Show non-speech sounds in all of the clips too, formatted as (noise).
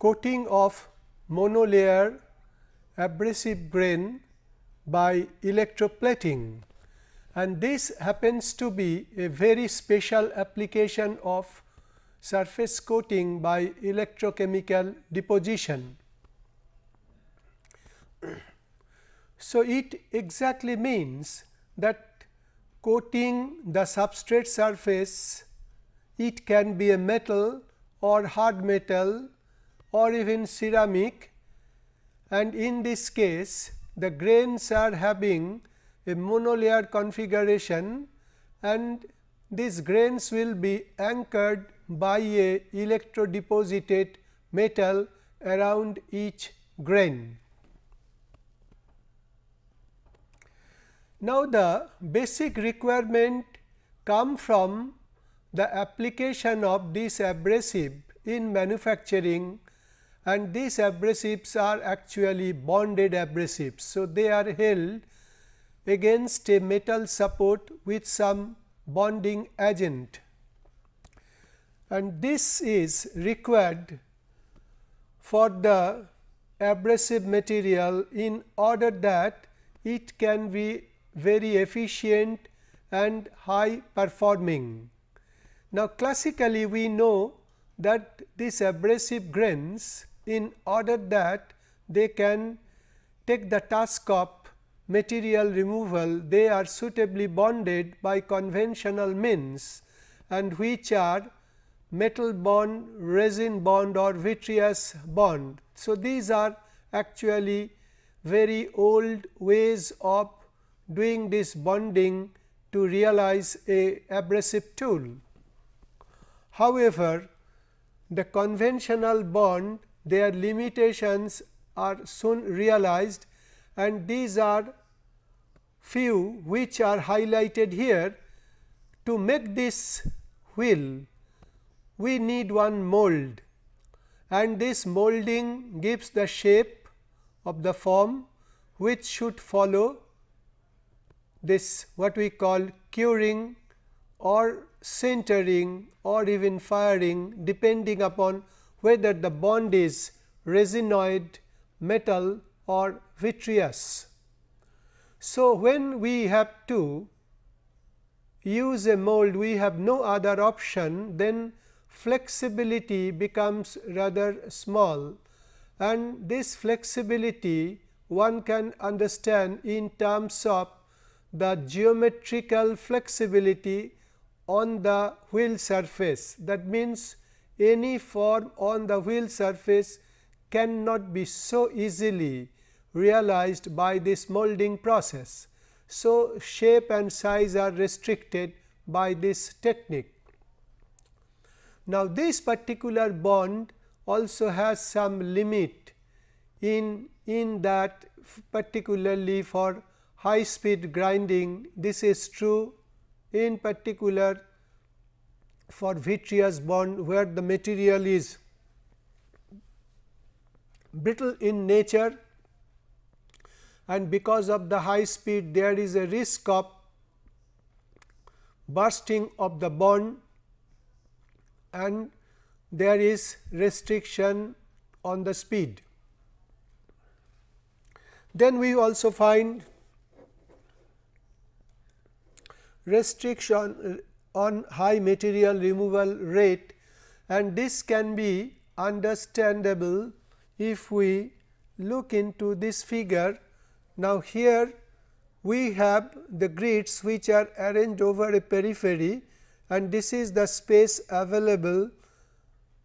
Coating of monolayer abrasive grain by electroplating and this happens to be a very special application of surface coating by electrochemical deposition. (clears throat) So, it exactly means that coating the substrate surface it can be a metal or hard metal or even ceramic and in this case the grains are having a monolayer configuration and these grains will be anchored by a electrodeposited metal around each grain. Now, the basic requirement come from the application of this abrasive in manufacturing and these abrasives are actually bonded abrasives. So, they are held against a metal support with some bonding agent and this is required for the abrasive material in order that it can be very efficient and high performing. Now, classically we know that these abrasive grains in order that they can take the task of material removal, they are suitably bonded by conventional means and which are metal bond, resin bond or vitreous bond. So, these are actually very old ways of doing this bonding to realize a abrasive tool. However, the conventional bond their limitations are soon realized and these are few which are highlighted here. To make this wheel, we need one mold and this molding gives the shape of the form which should follow this what we call curing or sintering or even firing depending upon whether the bond is resinoid, metal or vitreous. So, when we have to use a mold we have no other option then flexibility becomes rather small and this flexibility one can understand in terms of the geometrical flexibility on the wheel surface. That means, any form on the wheel surface cannot be so easily realized by this molding process. So, shape and size are restricted by this technique. Now, this particular bond also has some limit in, in that particularly for high speed grinding this is true in particular for vitreous bond where the material is brittle in nature and because of the high speed there is a risk of bursting of the bond and there is restriction on the speed. Then we also find restriction on high material removal rate and this can be understandable if we look into this figure. Now, here we have the grits which are arranged over a periphery and this is the space available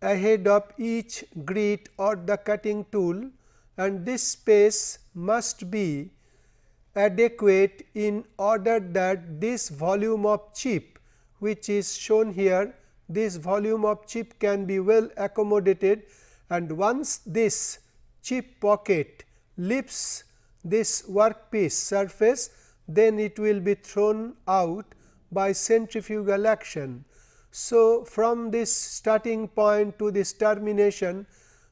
ahead of each grit or the cutting tool and this space must be adequate in order that this volume of chip which is shown here this volume of chip can be well accommodated and once this chip pocket lifts this workpiece surface then it will be thrown out by centrifugal action. So, from this starting point to this termination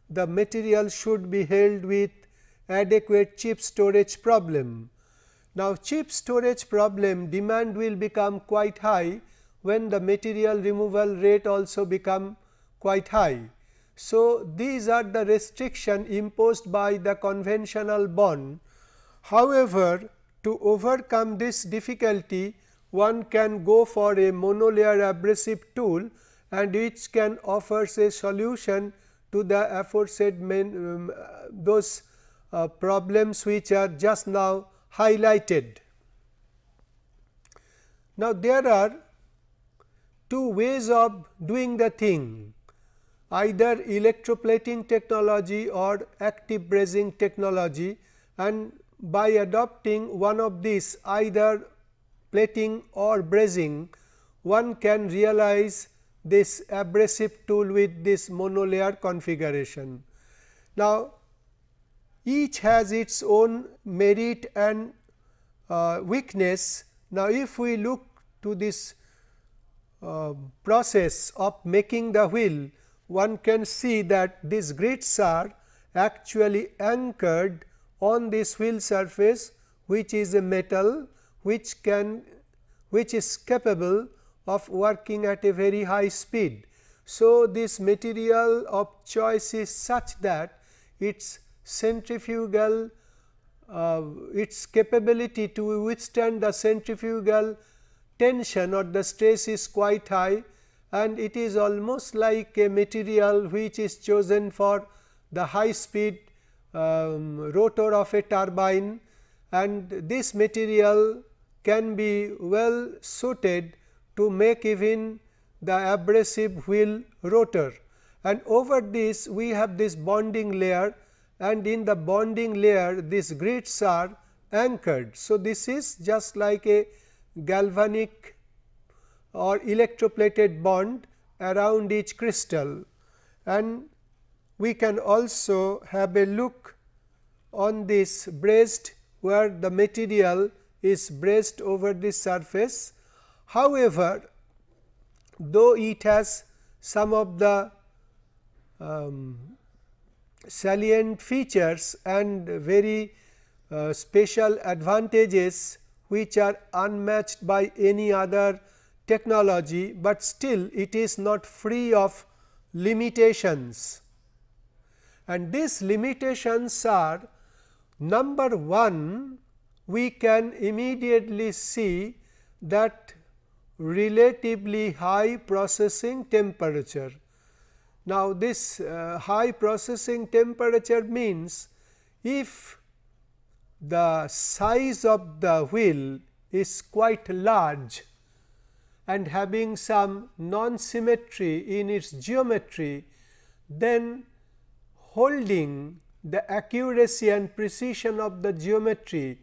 the material should be held with adequate chip storage problem. Now, chip storage problem demand will become quite high when the material removal rate also become quite high. So, these are the restriction imposed by the conventional bond. However, to overcome this difficulty one can go for a monolayer abrasive tool and which can offers a solution to the aforesaid main, um, those uh, problems which are just now highlighted. Now, there are two ways of doing the thing either electroplating technology or active brazing technology and by adopting one of these either plating or brazing one can realize this abrasive tool with this monolayer configuration. Now, each has its own merit and uh, weakness. Now, if we look to this uh, process of making the wheel, one can see that these grits are actually anchored on this wheel surface which is a metal which can which is capable of working at a very high speed. So, this material of choice is such that its centrifugal uh, its capability to withstand the centrifugal tension or the stress is quite high and it is almost like a material which is chosen for the high speed um, rotor of a turbine and this material can be well suited to make even the abrasive wheel rotor and over this we have this bonding layer and in the bonding layer these grits are anchored. So, this is just like a galvanic or electroplated bond around each crystal. And we can also have a look on this brazed where the material is brazed over the surface. However, though it has some of the um, salient features and very uh, special advantages which are unmatched by any other technology, but still it is not free of limitations. And these limitations are number 1 we can immediately see that relatively high processing temperature. Now, this uh, high processing temperature means if the size of the wheel is quite large and having some non-symmetry in its geometry, then holding the accuracy and precision of the geometry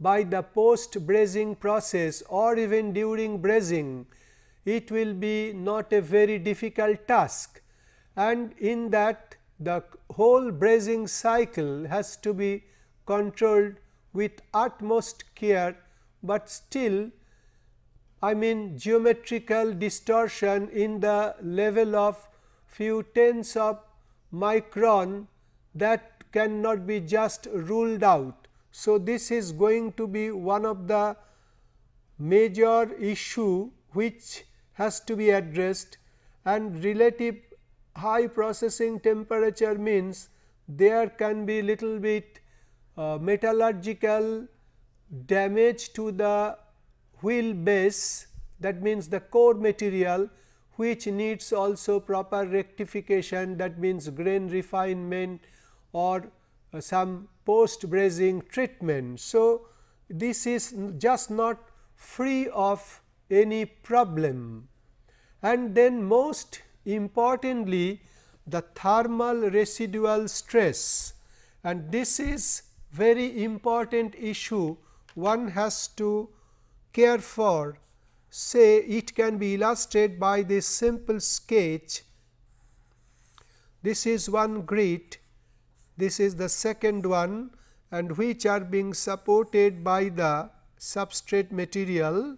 by the post brazing process or even during brazing, it will be not a very difficult task. And in that the whole brazing cycle has to be controlled with utmost care, but still I mean geometrical distortion in the level of few tens of micron that cannot be just ruled out. So, this is going to be one of the major issue which has to be addressed and relative high processing temperature means there can be little bit metallurgical damage to the wheel base. That means the core material which needs also proper rectification. That means grain refinement or uh, some post brazing treatment. So, this is just not free of any problem. And then most importantly the thermal residual stress. And this is very important issue one has to care for. Say it can be illustrated by this simple sketch. This is one grit. This is the second one and which are being supported by the substrate material.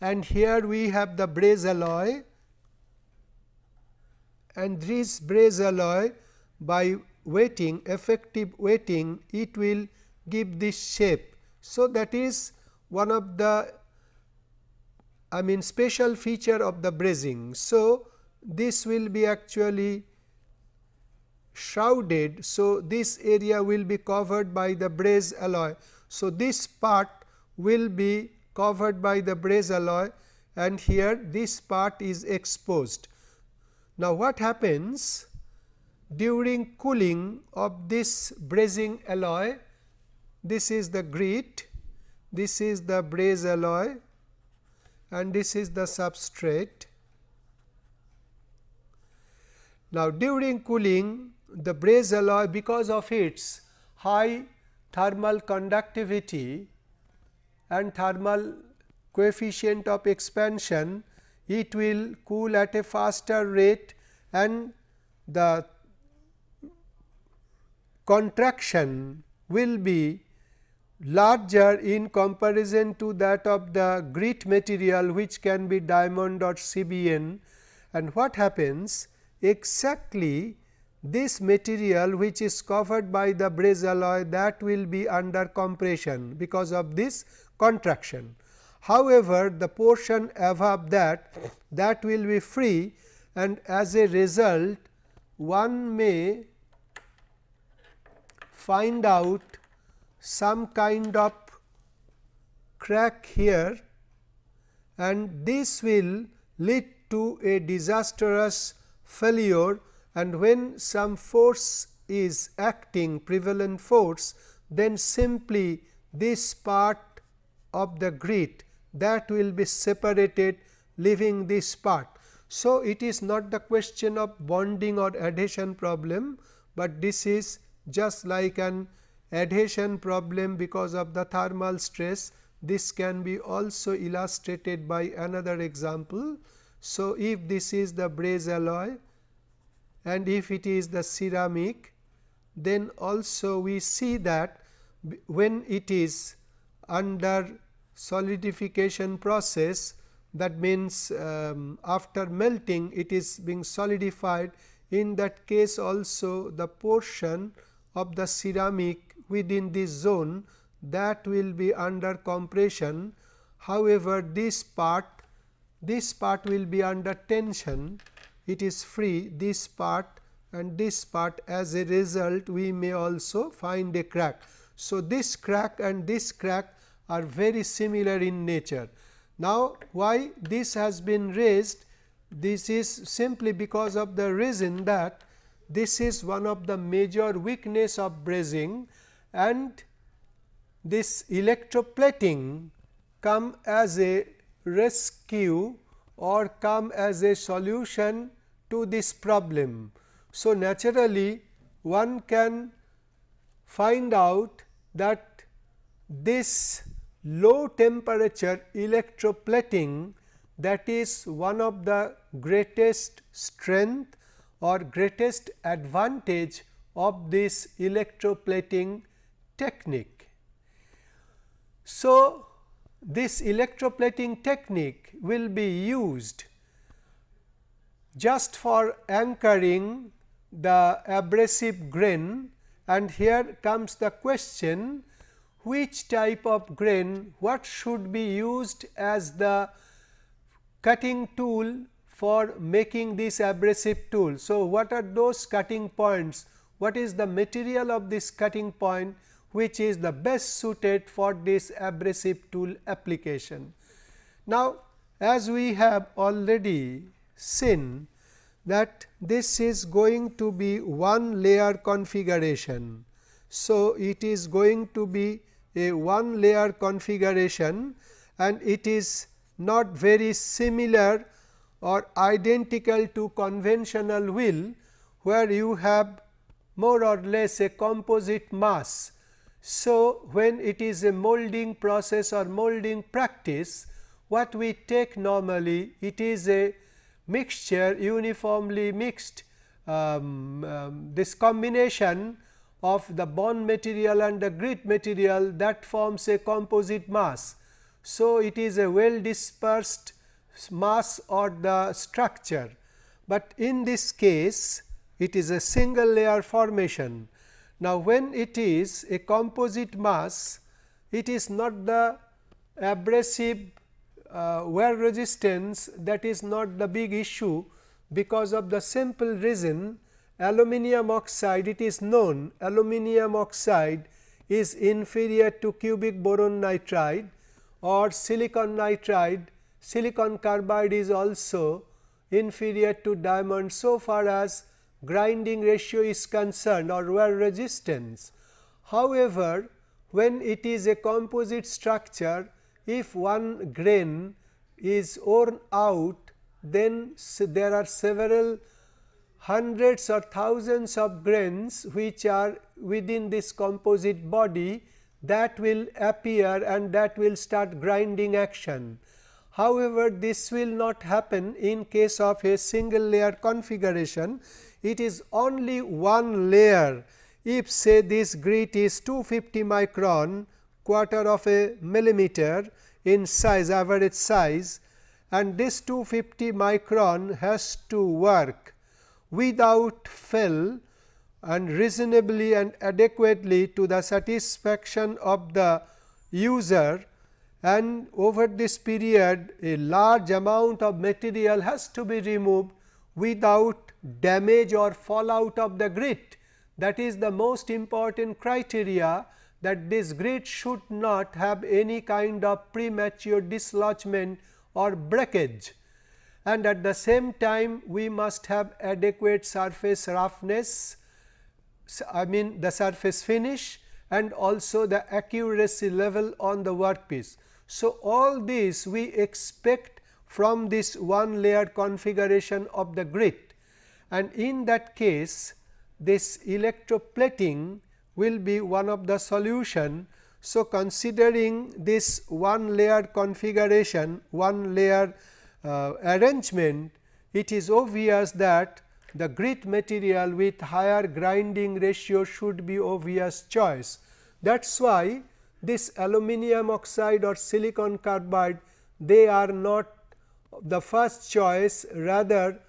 And here we have the braze alloy. And this braze alloy by wetting effective wetting it will give this shape. So, that is one of the I mean special feature of the brazing. So, this will be actually shrouded. So, this area will be covered by the braze alloy. So, this part will be covered by the braze alloy and here this part is exposed. Now, what happens during cooling of this brazing alloy? This is the grit, this is the braze alloy and this is the substrate. Now, during cooling the braze alloy because of its high thermal conductivity and thermal coefficient of expansion, it will cool at a faster rate and the contraction will be larger in comparison to that of the grit material which can be diamond or CBN. And what happens exactly this material which is covered by the braze alloy that will be under compression because of this contraction. However, the portion above that that will be free and as a result one may find out some kind of crack here and this will lead to a disastrous failure and when some force is acting prevalent force then simply this part of the grit that will be separated leaving this part. So, it is not the question of bonding or adhesion problem, but this is just like an adhesion problem because of the thermal stress. This can be also illustrated by another example. So, if this is the braze alloy and if it is the ceramic, then also we see that when it is under solidification process that means, um, after melting it is being solidified in that case also the portion of the ceramic within this zone that will be under compression. However, this part this part will be under tension it is free this part and this part as a result we may also find a crack. So, this crack and this crack are very similar in nature. Now, why this has been raised? This is simply because of the reason that this is one of the major weakness of brazing and this electroplating come as a rescue or come as a solution to this problem. So, naturally one can find out that this low temperature electroplating that is one of the greatest strength or greatest advantage of this electroplating technique. So, this electroplating technique will be used just for anchoring the abrasive grain and here comes the question which type of grain what should be used as the cutting tool for making this abrasive tool. So, what are those cutting points? What is the material of this cutting point which is the best suited for this abrasive tool application. Now, as we have already seen that this is going to be one layer configuration. So, it is going to be a one layer configuration and it is not very similar or identical to conventional wheel, where you have more or less a composite mass so, when it is a molding process or molding practice, what we take normally it is a mixture uniformly mixed um, um, this combination of the bond material and the grit material that forms a composite mass. So, it is a well dispersed mass or the structure, but in this case it is a single layer formation now, when it is a composite mass, it is not the abrasive uh, wear resistance that is not the big issue. because of the simple reason aluminium oxide it is known aluminium oxide is inferior to cubic boron nitride or silicon nitride silicon carbide is also inferior to diamond so far as grinding ratio is concerned or wear resistance. However, when it is a composite structure if one grain is worn out then there are several hundreds or thousands of grains which are within this composite body that will appear and that will start grinding action. However, this will not happen in case of a single layer configuration. It is only one layer. If say this grit is 250 micron quarter of a millimeter in size average size and this 250 micron has to work without fail and reasonably and adequately to the satisfaction of the user and over this period a large amount of material has to be removed without damage or fallout of the grit. That is the most important criteria that this grit should not have any kind of premature dislodgement or breakage. And at the same time we must have adequate surface roughness, I mean the surface finish and also the accuracy level on the workpiece. So, all this we expect from this one layer configuration of the grit and in that case this electroplating will be one of the solution. So, considering this one layer configuration, one layer uh, arrangement, it is obvious that the grit material with higher grinding ratio should be obvious choice. That is why this aluminum oxide or silicon carbide they are not the first choice. Rather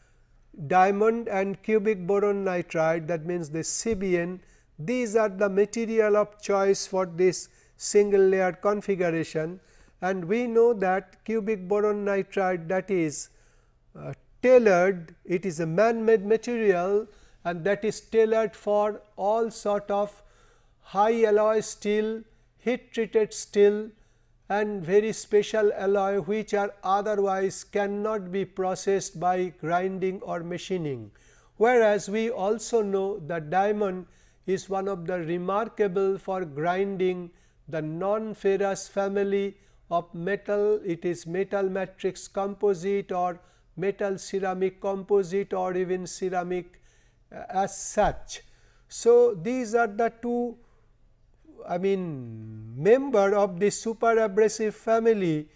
diamond and cubic boron nitride that means the CBN these are the material of choice for this single layer configuration. And we know that cubic boron nitride that is uh, tailored it is a man made material and that is tailored for all sort of high alloy steel heat treated steel and very special alloy which are otherwise cannot be processed by grinding or machining. Whereas, we also know that diamond is one of the remarkable for grinding the non-ferrous family of metal, it is metal matrix composite or metal ceramic composite or even ceramic uh, as such. So, these are the two I mean member of the super abrasive family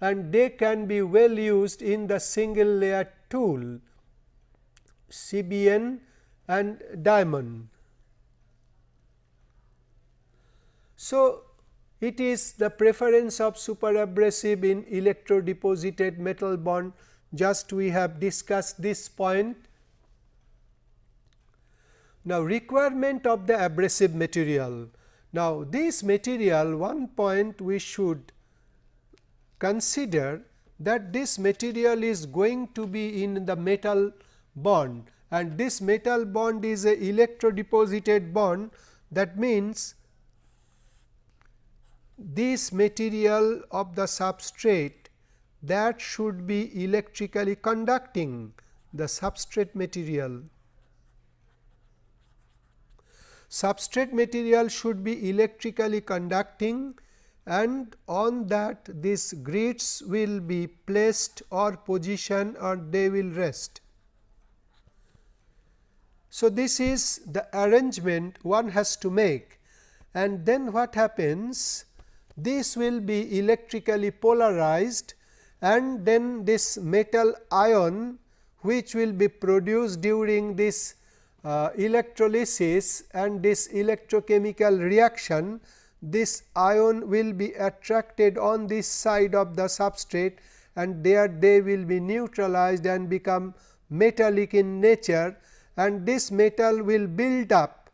and they can be well used in the single layer tool CBN and diamond. So, it is the preference of super abrasive in electro deposited metal bond just we have discussed this point. Now, requirement of the abrasive material now, this material one point we should consider that this material is going to be in the metal bond. And this metal bond is a electrodeposited bond. That means this material of the substrate that should be electrically conducting the substrate material substrate material should be electrically conducting and on that these grits will be placed or positioned or they will rest. So, this is the arrangement one has to make and then what happens this will be electrically polarized and then this metal ion which will be produced during this uh, electrolysis and this electrochemical reaction this ion will be attracted on this side of the substrate and there they will be neutralized and become metallic in nature and this metal will build up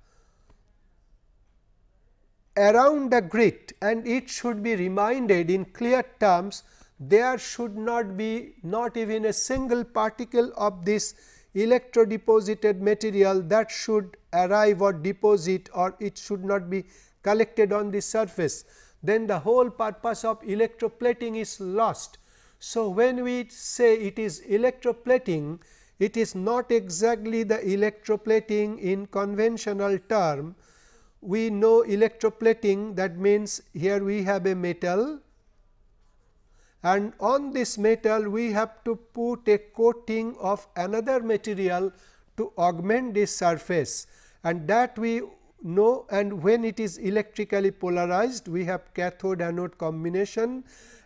around the grit and it should be reminded in clear terms there should not be not even a single particle of this electrodeposited material that should arrive or deposit or it should not be collected on the surface, then the whole purpose of electroplating is lost. So, when we say it is electroplating, it is not exactly the electroplating in conventional term. We know electroplating that means here we have a metal and on this metal we have to put a coating of another material to augment this surface and that we know and when it is electrically polarized we have cathode anode combination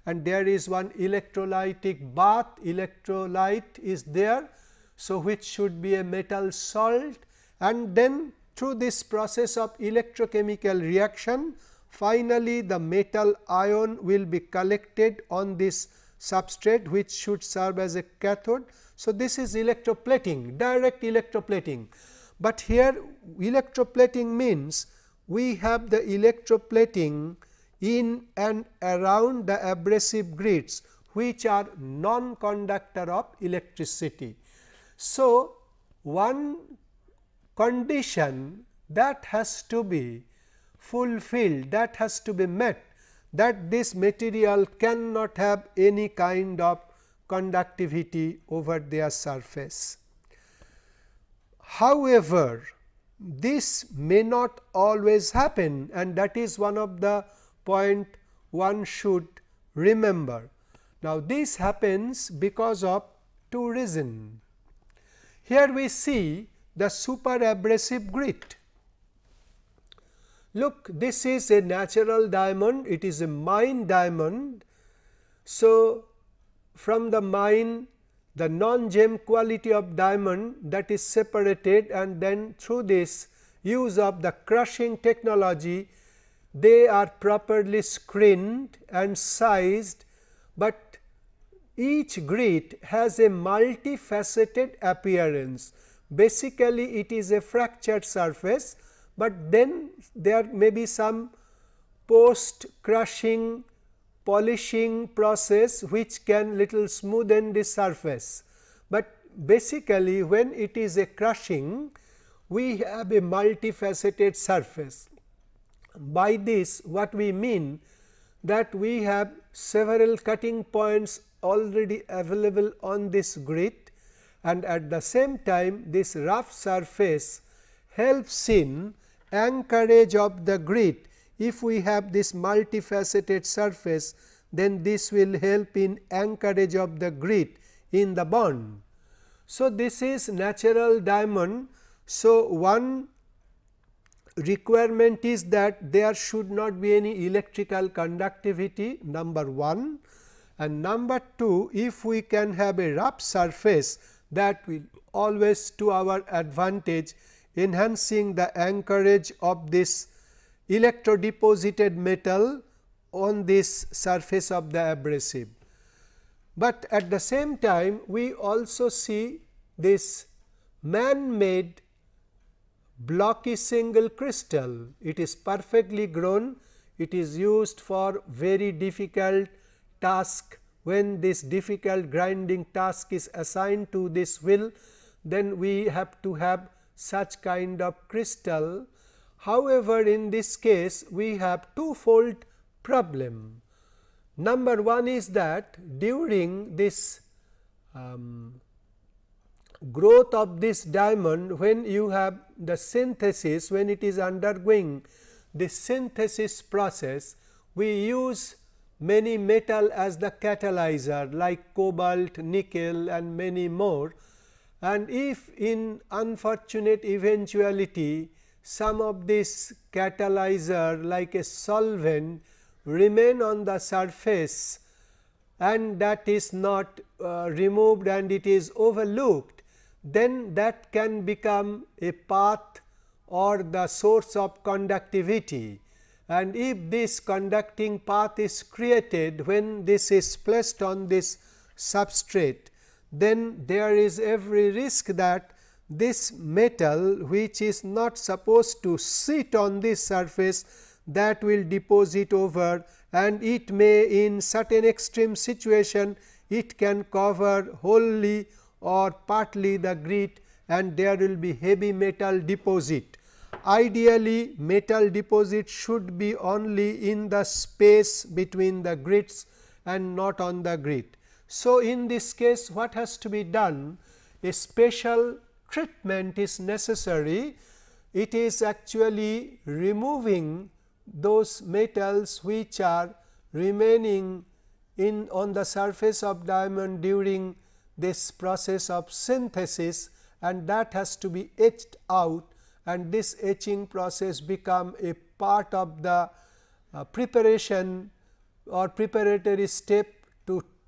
and there is one electrolytic bath electrolyte is there. So, which should be a metal salt and then through this process of electrochemical reaction Finally, the metal ion will be collected on this substrate which should serve as a cathode. So, this is electroplating direct electroplating, but here electroplating means we have the electroplating in and around the abrasive grits which are non conductor of electricity. So, one condition that has to be fulfilled that has to be met that this material cannot have any kind of conductivity over their surface. However, this may not always happen and that is one of the point one should remember. Now, this happens because of two reasons. Here we see the super abrasive grit Look this is a natural diamond, it is a mine diamond. So, from the mine the non-gem quality of diamond that is separated and then through this use of the crushing technology they are properly screened and sized, but each grit has a multifaceted appearance. Basically, it is a fractured surface but then there may be some post crushing polishing process which can little smoothen the surface. But basically when it is a crushing we have a multifaceted surface. By this what we mean that we have several cutting points already available on this grit and at the same time this rough surface helps in anchorage of the grit. If we have this multifaceted surface, then this will help in anchorage of the grit in the bond. So, this is natural diamond. So, one requirement is that there should not be any electrical conductivity number 1 and number 2 if we can have a rough surface that will always to our advantage enhancing the anchorage of this electrodeposited metal on this surface of the abrasive. But at the same time we also see this man made blocky single crystal. It is perfectly grown, it is used for very difficult task when this difficult grinding task is assigned to this wheel, then we have to have such kind of crystal. However, in this case we have two-fold problem. Number one is that during this um, growth of this diamond when you have the synthesis when it is undergoing the synthesis process we use many metal as the catalyzer like cobalt, nickel and many more and if in unfortunate eventuality some of this catalyzer like a solvent remain on the surface and that is not uh, removed and it is overlooked, then that can become a path or the source of conductivity. And if this conducting path is created when this is placed on this substrate, then there is every risk that this metal which is not supposed to sit on this surface that will deposit over and it may in certain extreme situation it can cover wholly or partly the grit and there will be heavy metal deposit. Ideally metal deposit should be only in the space between the grits and not on the grit. So, in this case what has to be done? A special treatment is necessary. It is actually removing those metals which are remaining in on the surface of diamond during this process of synthesis and that has to be etched out and this etching process become a part of the uh, preparation or preparatory step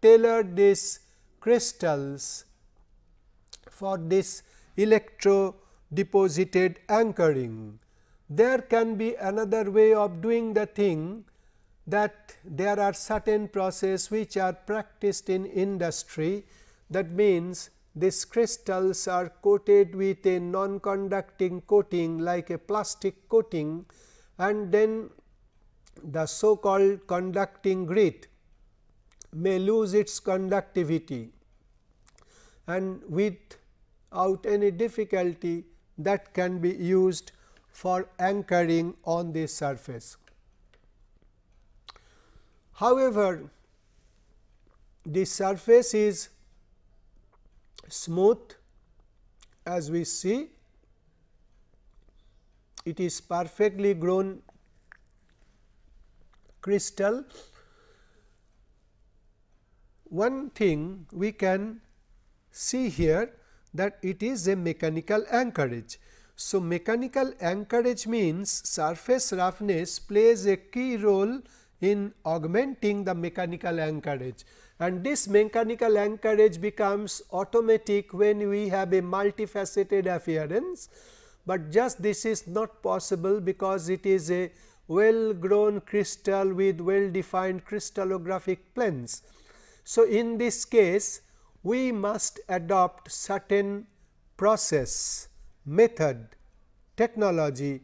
to tailor these crystals for this electro deposited anchoring. There can be another way of doing the thing that there are certain process which are practiced in industry that means these crystals are coated with a non-conducting coating like a plastic coating and then the so called conducting grit may lose its conductivity and without any difficulty that can be used for anchoring on the surface. However, the surface is smooth as we see it is perfectly grown crystal. One thing we can see here that it is a mechanical anchorage. So, mechanical anchorage means surface roughness plays a key role in augmenting the mechanical anchorage and this mechanical anchorage becomes automatic when we have a multifaceted appearance, but just this is not possible because it is a well grown crystal with well defined crystallographic planes. So, in this case we must adopt certain process, method, technology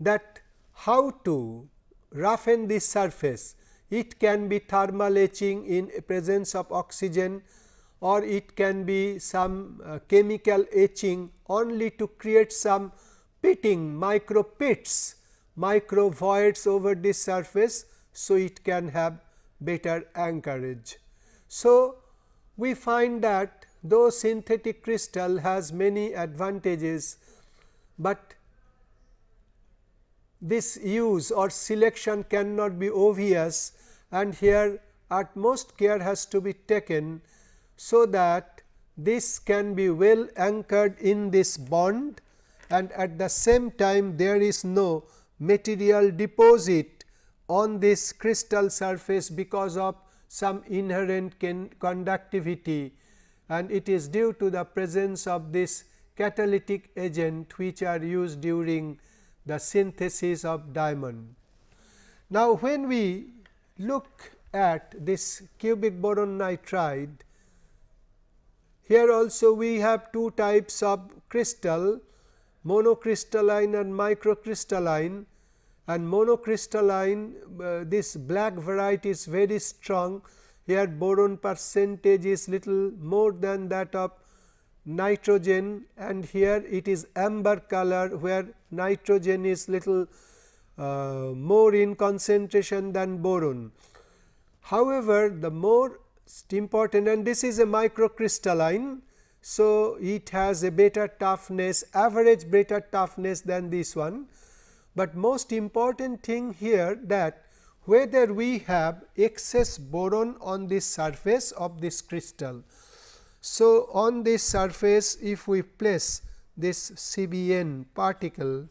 that how to roughen this surface it can be thermal etching in presence of oxygen or it can be some uh, chemical etching only to create some pitting micro pits, micro voids over this surface. So, it can have better anchorage. So, we find that though synthetic crystal has many advantages, but this use or selection cannot be obvious and here utmost care has to be taken so that this can be well anchored in this bond and at the same time there is no material deposit on this crystal surface because of some inherent conductivity and it is due to the presence of this catalytic agent which are used during the synthesis of diamond. Now, when we look at this cubic boron nitride, here also we have two types of crystal monocrystalline and microcrystalline and monocrystalline uh, this black variety is very strong here boron percentage is little more than that of nitrogen and here it is amber color where nitrogen is little uh, more in concentration than boron. However, the more important and this is a microcrystalline. So, it has a better toughness average better toughness than this one, but most important thing here that whether we have excess boron on this surface of this crystal. So, on this surface if we place this CBN particle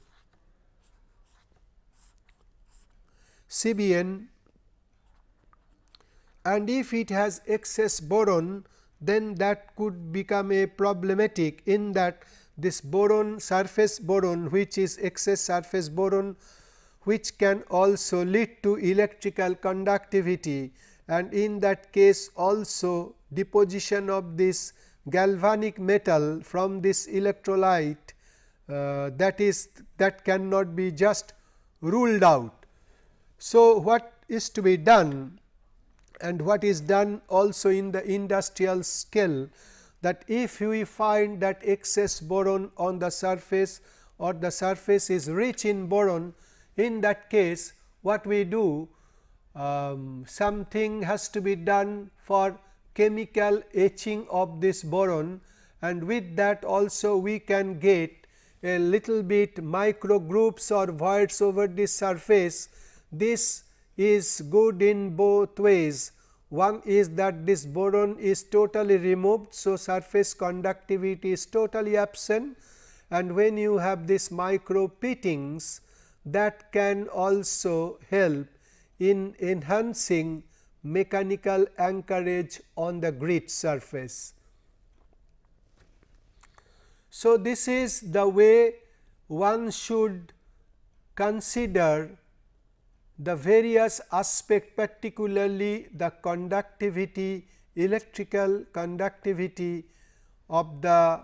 CBN and if it has excess boron then that could become a problematic in that this boron surface boron which is excess surface boron which can also lead to electrical conductivity. And in that case also deposition of this galvanic metal from this electrolyte uh, that is that cannot be just ruled out. So, what is to be done? And what is done also in the industrial scale that if we find that excess boron on the surface or the surface is rich in boron, in that case what we do um, something has to be done for chemical etching of this boron and with that also we can get a little bit micro groups or voids over this surface. This is good in both ways. One is that this boron is totally removed. So, surface conductivity is totally absent and when you have this micro pittings that can also help in enhancing mechanical anchorage on the grit surface. So, this is the way one should consider the various aspect particularly the conductivity electrical conductivity of the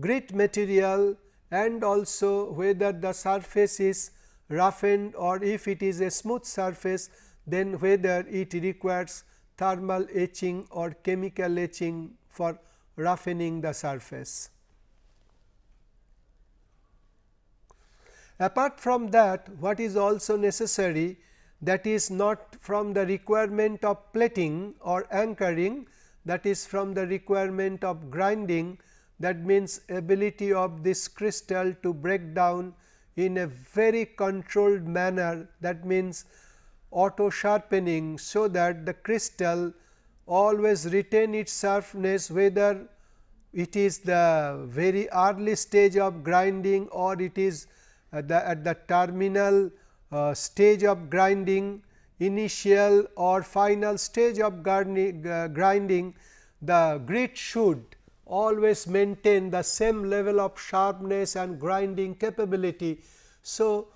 grit material and also whether the surface is roughened or if it is a smooth surface then whether it requires thermal etching or chemical etching for roughening the surface. Apart from that what is also necessary that is not from the requirement of plating or anchoring that is from the requirement of grinding that means ability of this crystal to break down in a very controlled manner that means auto sharpening. So, that the crystal always retain its sharpness whether it is the very early stage of grinding or it is at the, at the terminal uh, stage of grinding initial or final stage of uh, grinding the grit should always maintain the same level of sharpness and grinding capability. So,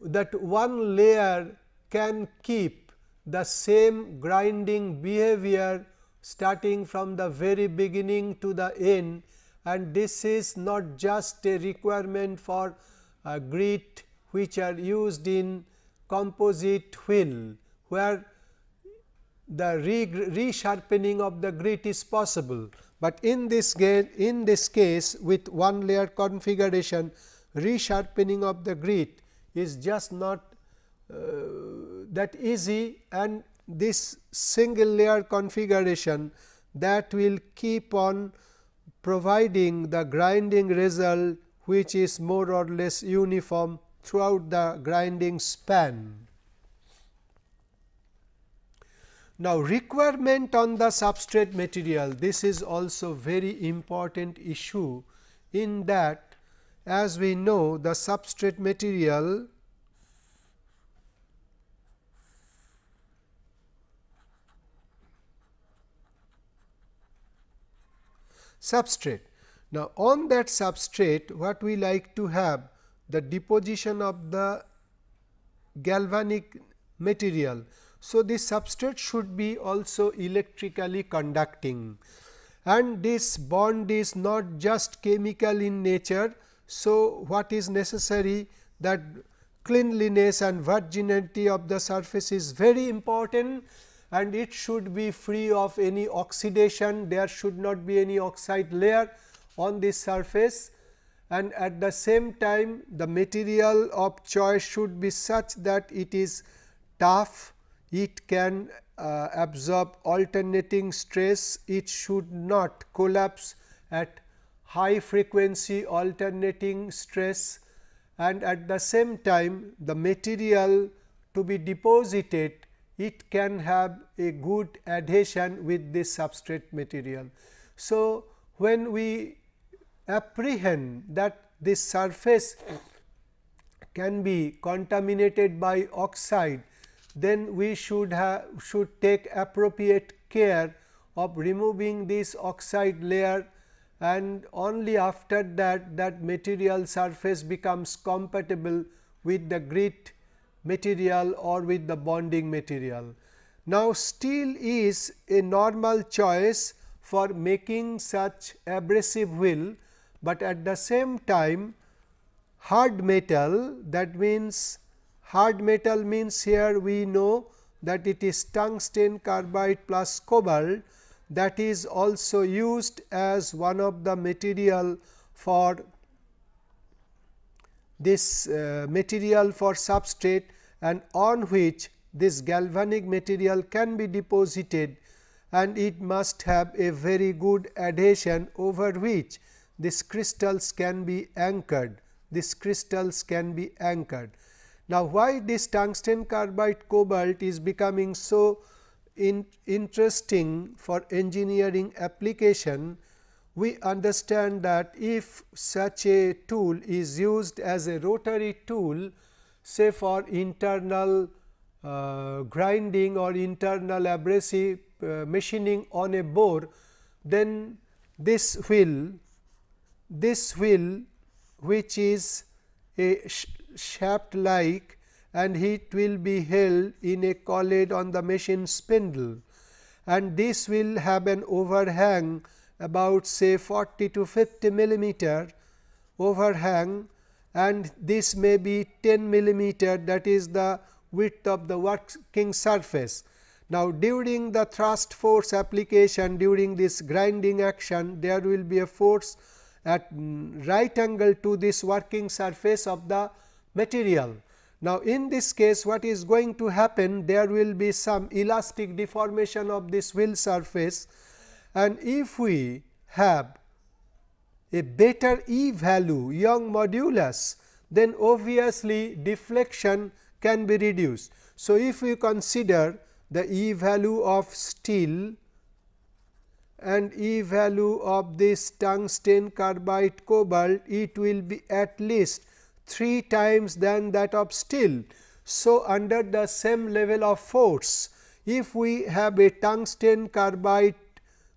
that one layer can keep the same grinding behavior starting from the very beginning to the end and this is not just a requirement for uh, grit which are used in composite wheel where the resharpening of the grit is possible, but in this in this case with one layer configuration resharpening of the grit is just not uh, that easy and this single layer configuration that will keep on providing the grinding result which is more or less uniform throughout the grinding span. Now, requirement on the substrate material this is also very important issue in that as we know the substrate material substrate. Now, on that substrate what we like to have the deposition of the galvanic material. So, this substrate should be also electrically conducting. And this bond is not just chemical in nature. So, what is necessary that cleanliness and virginity of the surface is very important and it should be free of any oxidation. There should not be any oxide layer on this surface and at the same time the material of choice should be such that it is tough it can uh, absorb alternating stress, it should not collapse at high frequency alternating stress and at the same time the material to be deposited it can have a good adhesion with this substrate material. So, when we apprehend that this surface can be contaminated by oxide then we should have should take appropriate care of removing this oxide layer and only after that that material surface becomes compatible with the grit material or with the bonding material. Now, steel is a normal choice for making such abrasive wheel, but at the same time hard metal that means Hard metal means here we know that it is tungsten carbide plus cobalt. that is also used as one of the material for this uh, material for substrate and on which this galvanic material can be deposited and it must have a very good adhesion over which these crystals can be anchored. These crystals can be anchored. Now, why this tungsten carbide cobalt is becoming so in interesting for engineering application, we understand that if such a tool is used as a rotary tool say for internal uh, grinding or internal abrasive uh, machining on a bore, then this wheel this wheel which is a sh shaft like and it will be held in a collet on the machine spindle and this will have an overhang about say 40 to 50 millimeter overhang and this may be 10 millimeter that is the width of the working surface. Now, during the thrust force application during this grinding action there will be a force at right angle to this working surface of the material now, in this case what is going to happen there will be some elastic deformation of this wheel surface and if we have a better E value Young modulus then obviously deflection can be reduced. So, if we consider the E value of steel and E value of this tungsten carbide cobalt it will be at least 3 times than that of steel. So, under the same level of force, if we have a tungsten carbide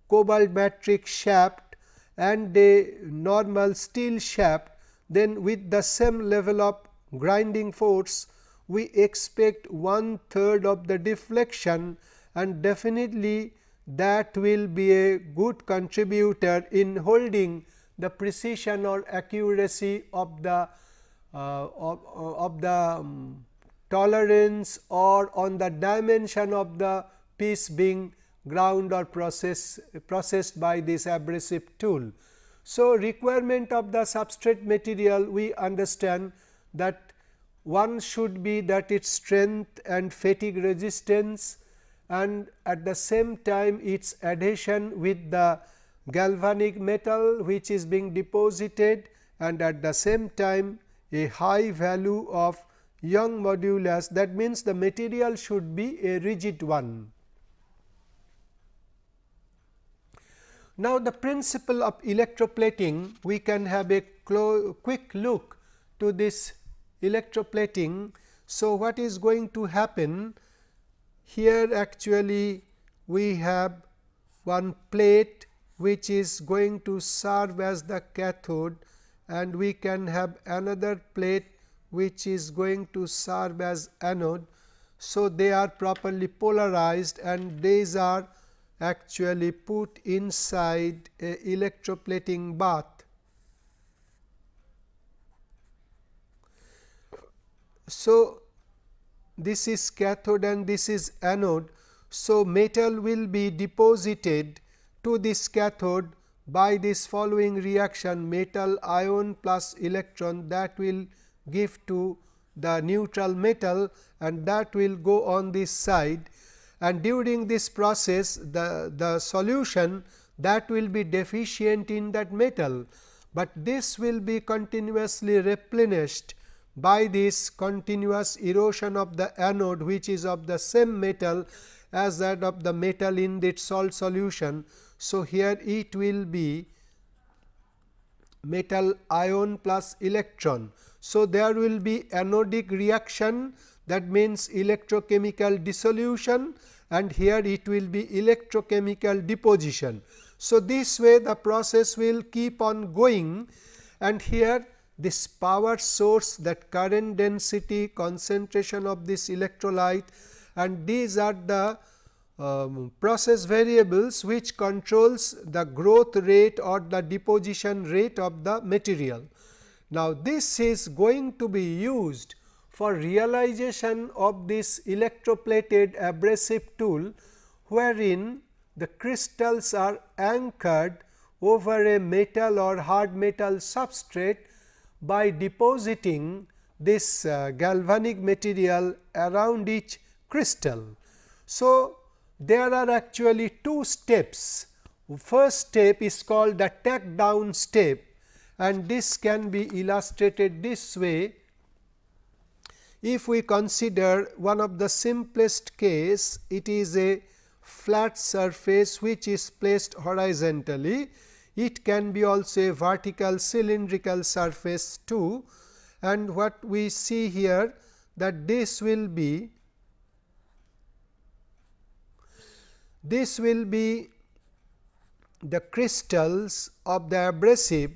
cobalt matrix shaft and a normal steel shaft, then with the same level of grinding force, we expect one third of the deflection and definitely that will be a good contributor in holding the precision or accuracy of the uh, of, uh, of the um, tolerance or on the dimension of the piece being ground or process, processed by this abrasive tool. So, requirement of the substrate material we understand that one should be that its strength and fatigue resistance and at the same time its adhesion with the galvanic metal which is being deposited and at the same time a high value of Young modulus that means the material should be a rigid one. Now, the principle of electroplating we can have a quick look to this electroplating. So, what is going to happen here actually we have one plate which is going to serve as the cathode and we can have another plate which is going to serve as anode. So, they are properly polarized and these are actually put inside a electroplating bath. So, this is cathode and this is anode. So, metal will be deposited to this cathode by this following reaction metal ion plus electron that will give to the neutral metal and that will go on this side and during this process the, the solution that will be deficient in that metal, but this will be continuously replenished by this continuous erosion of the anode which is of the same metal as that of the metal in its salt solution. So, here it will be metal ion plus electron. So, there will be anodic reaction that means electrochemical dissolution and here it will be electrochemical deposition. So, this way the process will keep on going and here this power source that current density concentration of this electrolyte and these are the um, process variables which controls the growth rate or the deposition rate of the material. Now, this is going to be used for realization of this electroplated abrasive tool, wherein the crystals are anchored over a metal or hard metal substrate by depositing this uh, galvanic material around each crystal. So, there are actually two steps. First step is called the tack down step and this can be illustrated this way. If we consider one of the simplest case, it is a flat surface which is placed horizontally. It can be also a vertical cylindrical surface too and what we see here that this will be this will be the crystals of the abrasive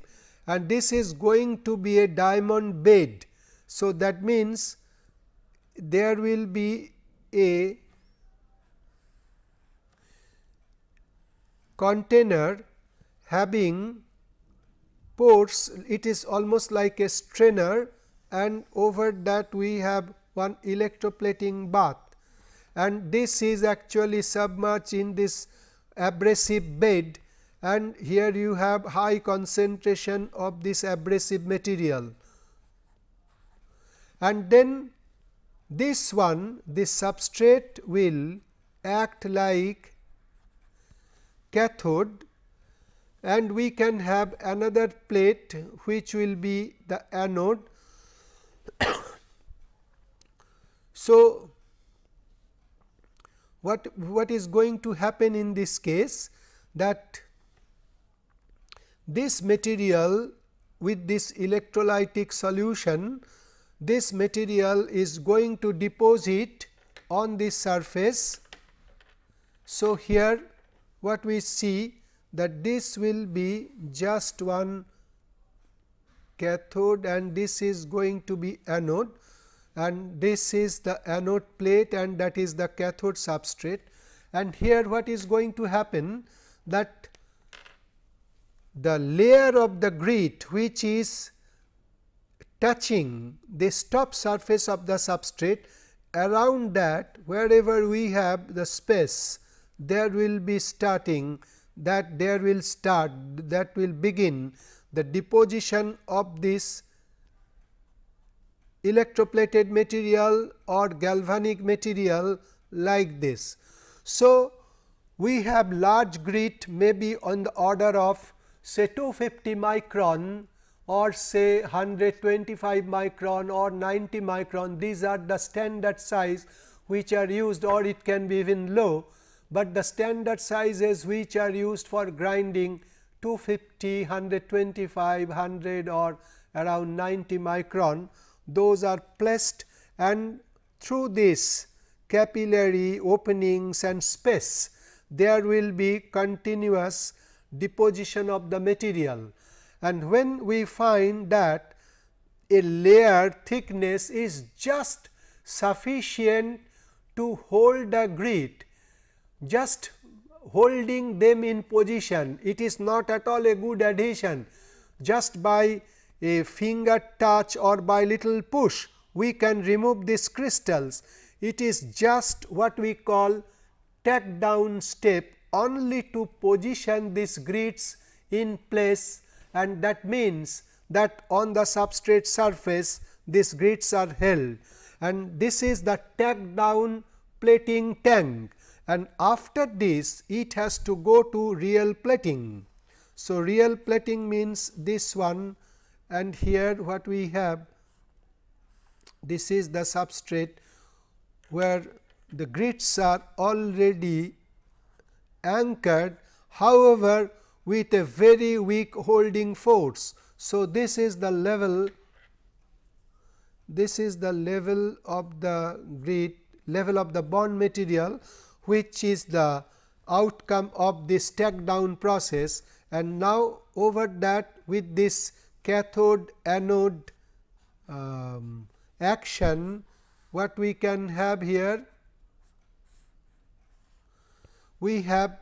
and this is going to be a diamond bed. So, that means there will be a container having pores it is almost like a strainer and over that we have one electroplating bath and this is actually submerged in this abrasive bed and here you have high concentration of this abrasive material. And then this one this substrate will act like cathode and we can have another plate which will be the anode. (coughs) so, what, what is going to happen in this case that this material with this electrolytic solution, this material is going to deposit on this surface. So, here what we see that this will be just one cathode and this is going to be anode and this is the anode plate and that is the cathode substrate. And here what is going to happen that the layer of the grit which is touching this top surface of the substrate around that wherever we have the space there will be starting that there will start that will begin the deposition of this electroplated material or galvanic material like this. So, we have large grit maybe on the order of say 250 micron or say 125 micron or 90 micron these are the standard size which are used or it can be even low, but the standard sizes which are used for grinding 250, 125, 100 or around 90 micron those are placed and through this capillary openings and space there will be continuous deposition of the material. And when we find that a layer thickness is just sufficient to hold the grit, just holding them in position, it is not at all a good adhesion, just by a finger touch or by little push, we can remove these crystals. It is just what we call tack down step only to position these grits in place. And that means that on the substrate surface these grits are held. And this is the tack down plating tank and after this it has to go to real plating. So, real plating means this one and here what we have this is the substrate where the grits are already anchored however, with a very weak holding force. So, this is the level this is the level of the grit level of the bond material which is the outcome of this tack down process and now over that with this cathode anode um, action what we can have here we have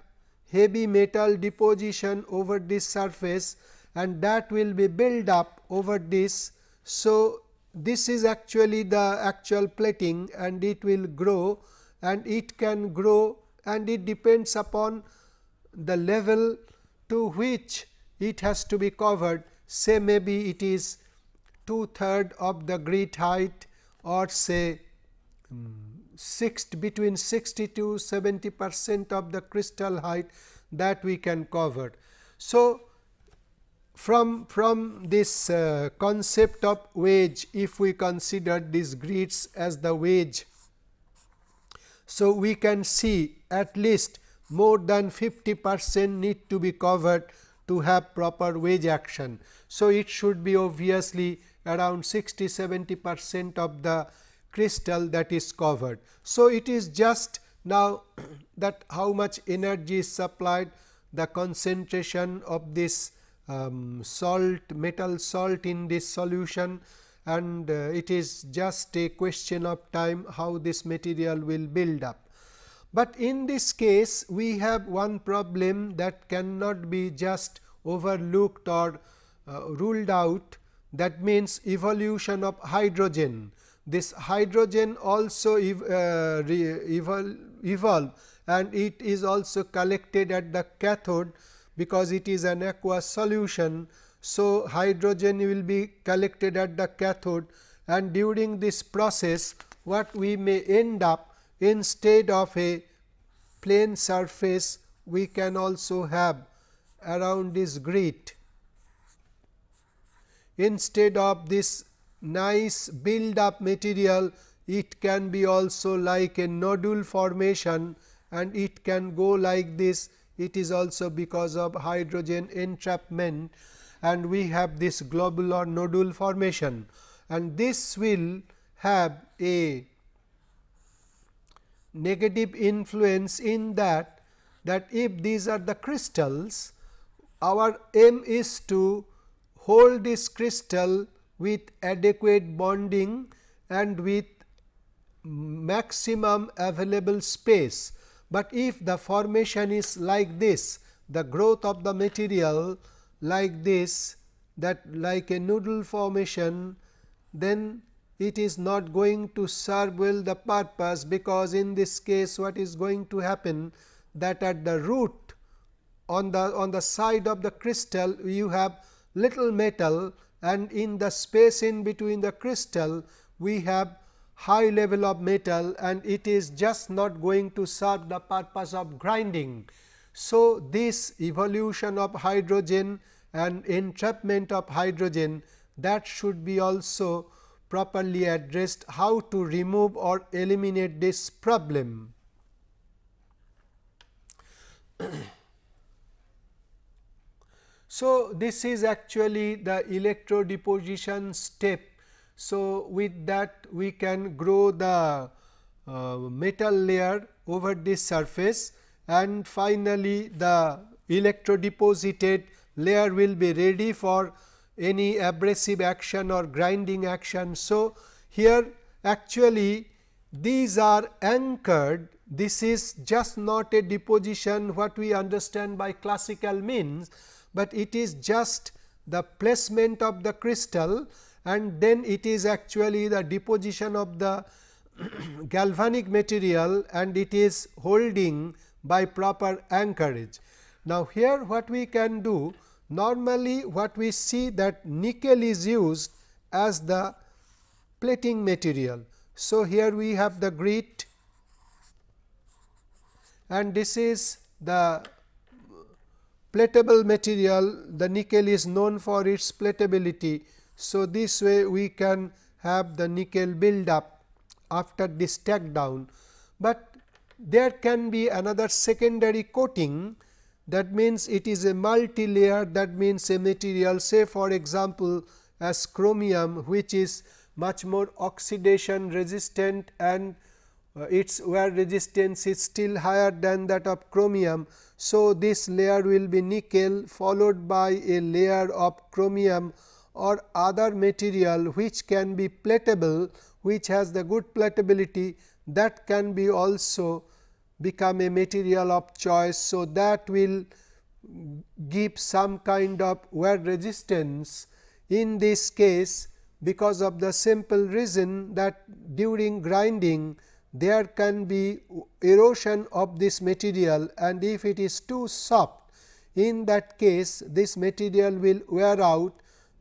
heavy metal deposition over this surface and that will be built up over this. So, this is actually the actual plating and it will grow and it can grow and it depends upon the level to which it has to be covered say maybe it is two third of the grit height or say six between 60 to 70 percent of the crystal height that we can cover. So, from from this uh, concept of wedge if we consider these grits as the wedge. So, we can see at least more than 50 percent need to be covered to have proper wedge action. So, it should be obviously around 60 70 percent of the crystal that is covered. So, it is just now (clears throat) that how much energy is supplied the concentration of this um, salt metal salt in this solution and uh, it is just a question of time how this material will build up. But in this case we have one problem that cannot be just overlooked or uh, ruled out that means evolution of hydrogen. This hydrogen also ev uh, evol evolve and it is also collected at the cathode because it is an aqueous solution. So, hydrogen will be collected at the cathode and during this process what we may end up instead of a plane surface we can also have around this grit. Instead of this nice build up material it can be also like a nodule formation and it can go like this. It is also because of hydrogen entrapment and we have this globular nodule formation and this will have a negative influence in that that if these are the crystals our aim is to hold this crystal with adequate bonding and with maximum available space. But if the formation is like this the growth of the material like this that like a nodule formation then it is not going to serve well the purpose because in this case what is going to happen that at the root on the on the side of the crystal you have little metal and in the space in between the crystal we have high level of metal and it is just not going to serve the purpose of grinding. So, this evolution of hydrogen and entrapment of hydrogen that should be also properly addressed how to remove or eliminate this problem. so, this is actually the electrodeposition step. So, with that we can grow the uh, metal layer over this surface and finally, the electrodeposited layer will be ready for any abrasive action or grinding action. So, here actually these are anchored this is just not a deposition what we understand by classical means, but it is just the placement of the crystal and then it is actually the deposition of the (clears throat) galvanic material and it is holding by proper anchorage. Now, here what we can do Normally, what we see that nickel is used as the plating material. So, here we have the grit and this is the platable material the nickel is known for its platability. So, this way we can have the nickel build up after this tack down, but there can be another secondary coating that means it is a multi layer that means a material say for example, as chromium which is much more oxidation resistant and uh, its wear resistance is still higher than that of chromium. So, this layer will be nickel followed by a layer of chromium or other material which can be platable which has the good platability that can be also become a material of choice. So, that will give some kind of wear resistance in this case because of the simple reason that during grinding there can be erosion of this material and if it is too soft in that case this material will wear out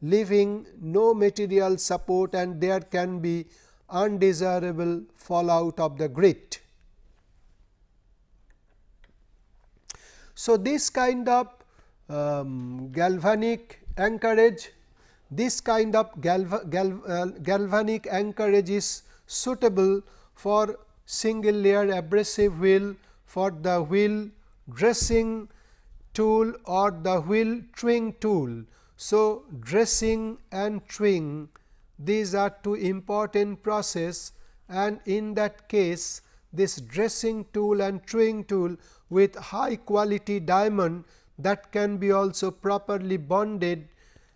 leaving no material support and there can be undesirable fallout of the grit. So, this kind of um, galvanic anchorage, this kind of galva, gal, uh, galvanic anchorage is suitable for single layer abrasive wheel for the wheel dressing tool or the wheel truing tool. So, dressing and truing these are two important process and in that case this dressing tool and truing tool with high quality diamond that can be also properly bonded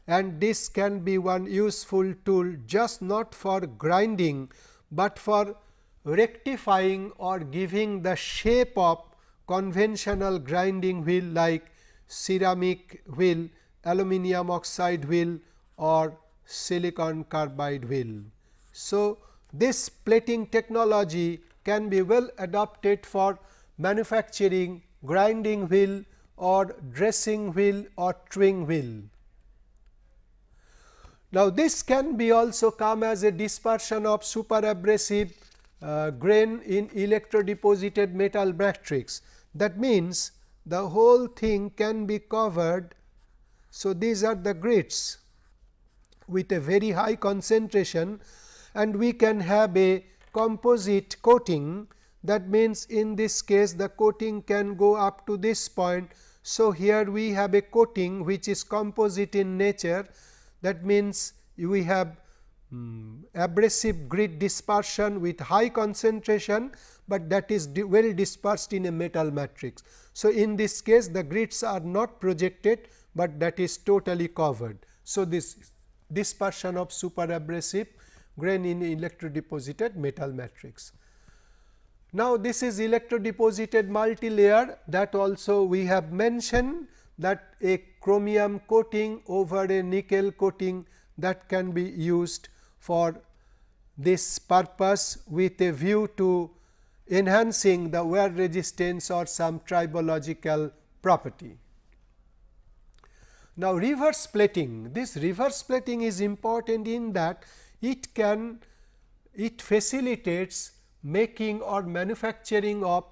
and this can be one useful tool just not for grinding, but for rectifying or giving the shape of conventional grinding wheel like ceramic wheel, aluminum oxide wheel or silicon carbide wheel. So, this plating technology can be well adapted for manufacturing grinding wheel or dressing wheel or truing wheel. Now, this can be also come as a dispersion of super abrasive uh, grain in electrodeposited metal matrix. That means, the whole thing can be covered. So, these are the grits with a very high concentration and we can have a composite coating that means in this case the coating can go up to this point. So, here we have a coating which is composite in nature that means we have um, abrasive grit dispersion with high concentration, but that is well dispersed in a metal matrix. So, in this case the grits are not projected, but that is totally covered. So, this dispersion of super abrasive grain in electrodeposited metal matrix. Now, this is electrodeposited multi-layer that also we have mentioned that a chromium coating over a nickel coating that can be used for this purpose with a view to enhancing the wear resistance or some tribological property. Now, reverse plating this reverse plating is important in that it can it facilitates making or manufacturing of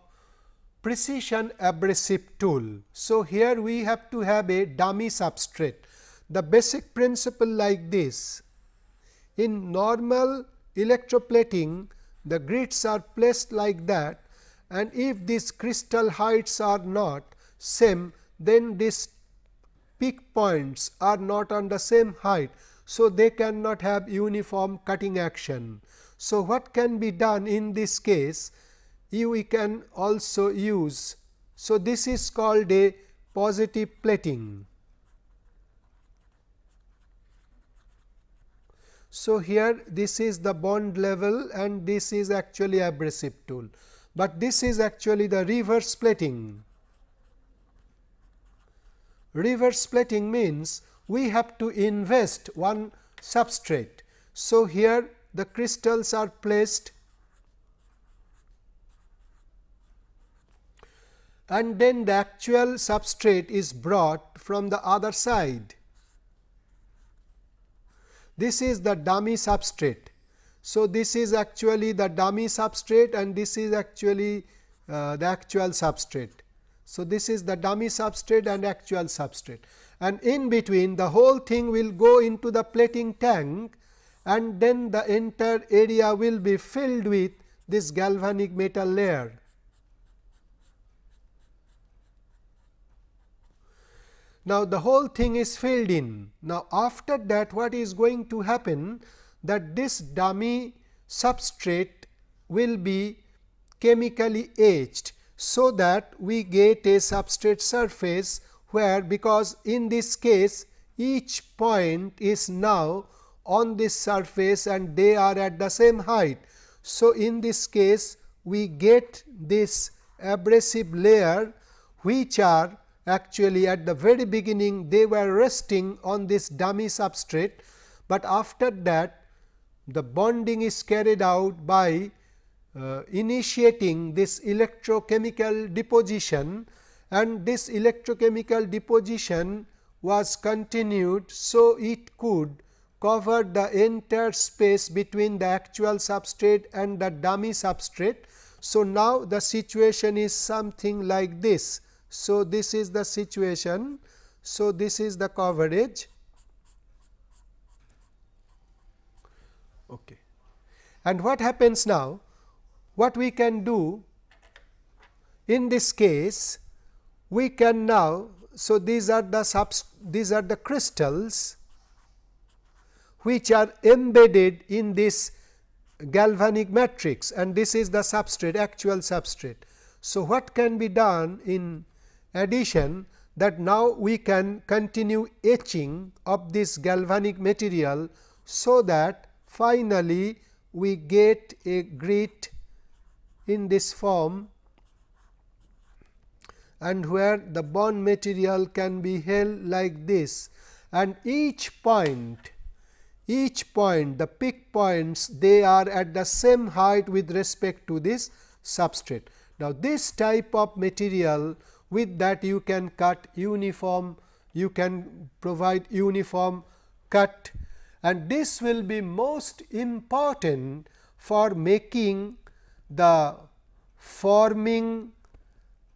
precision abrasive tool. So, here we have to have a dummy substrate. The basic principle like this in normal electroplating the grits are placed like that and if these crystal heights are not same then these peak points are not on the same height. So, they cannot have uniform cutting action. So, what can be done in this case? We can also use. So, this is called a positive plating. So, here this is the bond level and this is actually abrasive tool, but this is actually the reverse plating. Reverse plating means we have to invest one substrate. So, here the crystals are placed and then the actual substrate is brought from the other side. This is the dummy substrate. So, this is actually the dummy substrate and this is actually uh, the actual substrate. So, this is the dummy substrate and actual substrate and in between the whole thing will go into the plating tank and then the entire area will be filled with this galvanic metal layer. Now, the whole thing is filled in. Now, after that what is going to happen that this dummy substrate will be chemically etched so that we get a substrate surface where because in this case each point is now on this surface and they are at the same height. So, in this case we get this abrasive layer which are actually at the very beginning they were resting on this dummy substrate, but after that the bonding is carried out by uh, initiating this electrochemical deposition and this electrochemical deposition was continued. So, it could cover the entire space between the actual substrate and the dummy substrate. So, now the situation is something like this. So, this is the situation. So, this is the coverage. Okay. And what happens now? What we can do in this case, we can now. So, these are the subs, these are the crystals which are embedded in this galvanic matrix and this is the substrate actual substrate. So, what can be done in addition that now we can continue etching of this galvanic material. So, that finally, we get a grit in this form and where the bond material can be held like this and each point each point the peak points they are at the same height with respect to this substrate. Now, this type of material with that you can cut uniform you can provide uniform cut and this will be most important for making the forming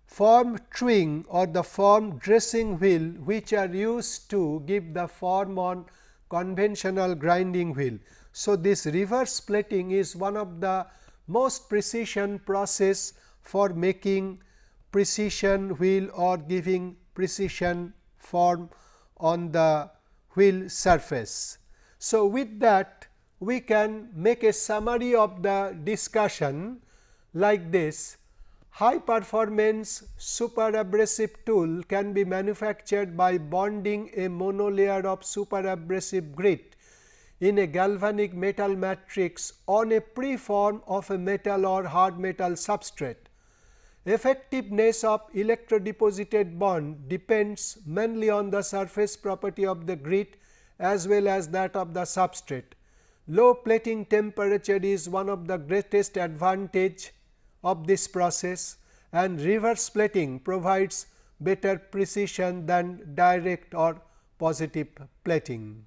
form twin or the form dressing wheel which are used to give the form on conventional grinding wheel. So, this reverse plating is one of the most precision process for making precision wheel or giving precision form on the wheel surface. So, with that we can make a summary of the discussion like this high performance super abrasive tool can be manufactured by bonding a monolayer of super abrasive grit in a galvanic metal matrix on a preform of a metal or hard metal substrate. Effectiveness of electrodeposited bond depends mainly on the surface property of the grit as well as that of the substrate. Low plating temperature is one of the greatest advantage of this process and reverse plating provides better precision than direct or positive plating.